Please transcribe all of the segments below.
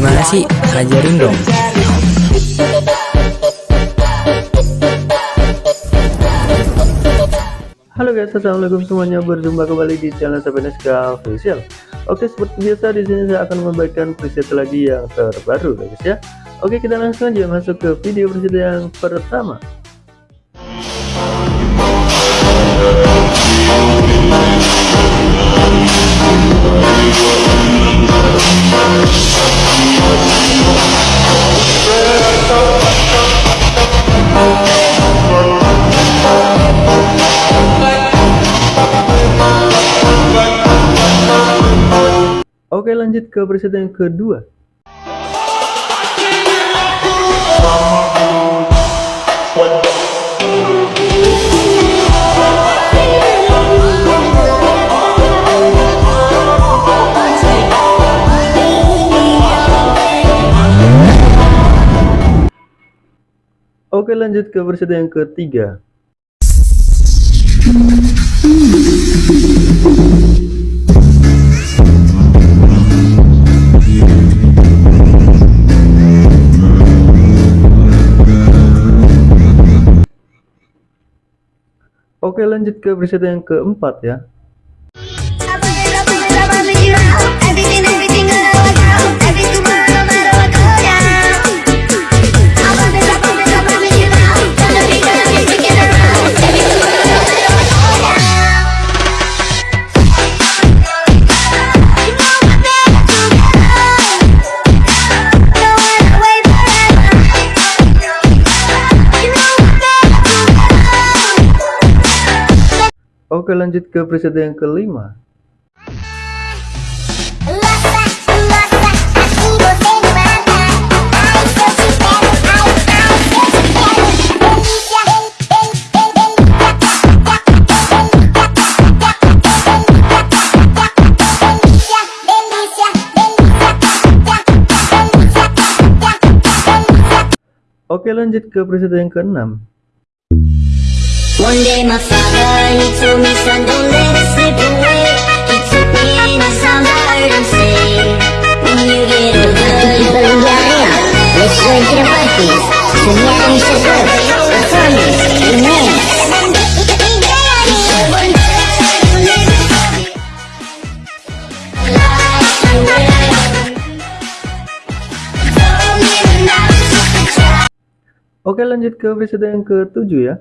Gimana sih? Ajarin dong. Halo guys, assalamualaikum semuanya. Berjumpa kembali di channel Sabeneska Official. Oke, seperti biasa di sini saya akan membagikan preset lagi yang terbaru, guys ya. Oke, kita langsung aja masuk ke video preset yang pertama. Oke lanjut ke preset yang kedua. Oke lanjut ke preset yang ketiga Oke lanjut ke preset yang keempat ya Oke lanjut ke preset yang kelima. Oke lanjut ke preset yang keenam One day my father, he told me, son, don't let it slip away. He took me in the sound I heard him say When you get older, you'll learn to live Let's go into the parties Semuanya bisa good Performance, immense Oke lanjut ke preset yang ketujuh ya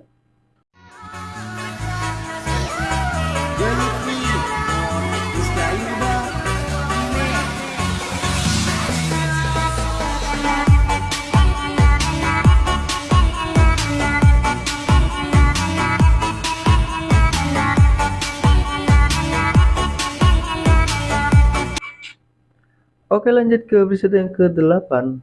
Oke lanjut ke preset yang ke-8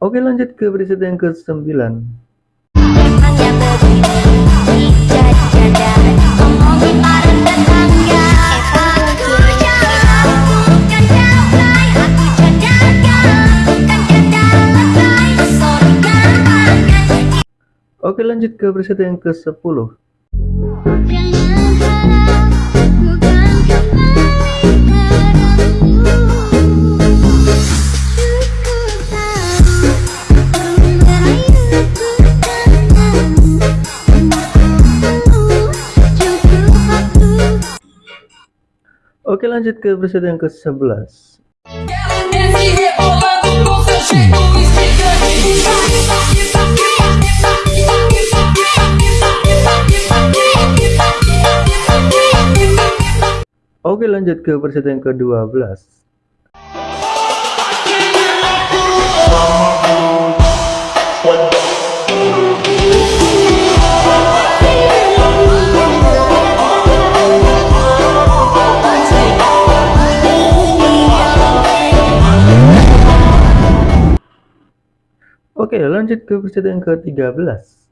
Oke lanjut ke preset yang ke-9 Oke lanjut ke preset yang ke-10 Oke lanjut ke preset yang ke-11 Oke lanjut ke preset yang ke-12 Oke lanjut ke preset yang ke-13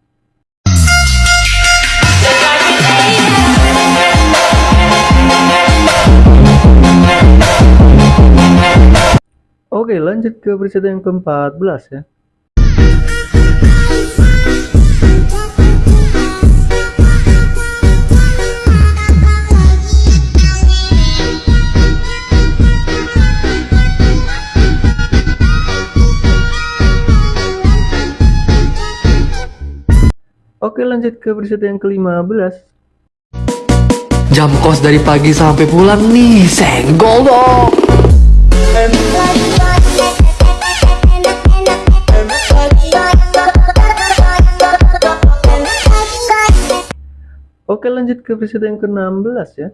Oke lanjut ke preset yang ke-14 ya Oke lanjut ke preset yang ke-15 Jam kos dari pagi sampai pulang nih, senggol dong. Ke preset yang ke-16 ya.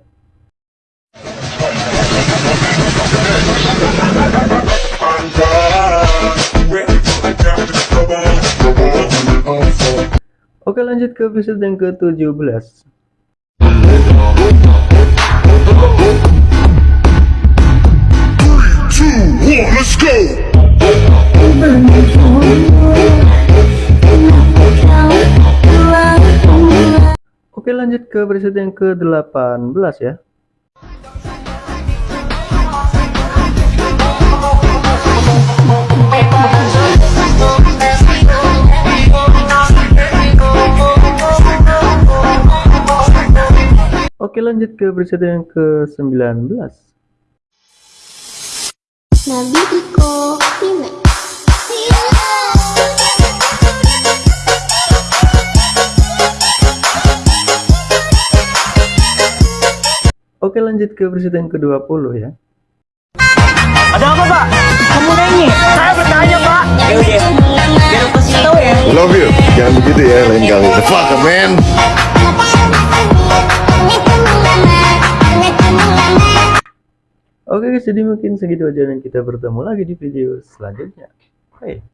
Oke lanjut ke preset yang ke-17 Oke lanjut ke preset yang ke-18 ya. Oke lanjut ke preset yang ke-19 Nabiko Remix Oke lanjut ke preset yang ke-20 ya Ada apa pak? Kamu nanya? Saya bertanya pak. Ya udah. Biar aku kasih tahu ya. Love you. Jangan begitu ya lain kali. The fuck, man. Oke guys jadi mungkin segitu aja dan kita bertemu lagi di video selanjutnya Bye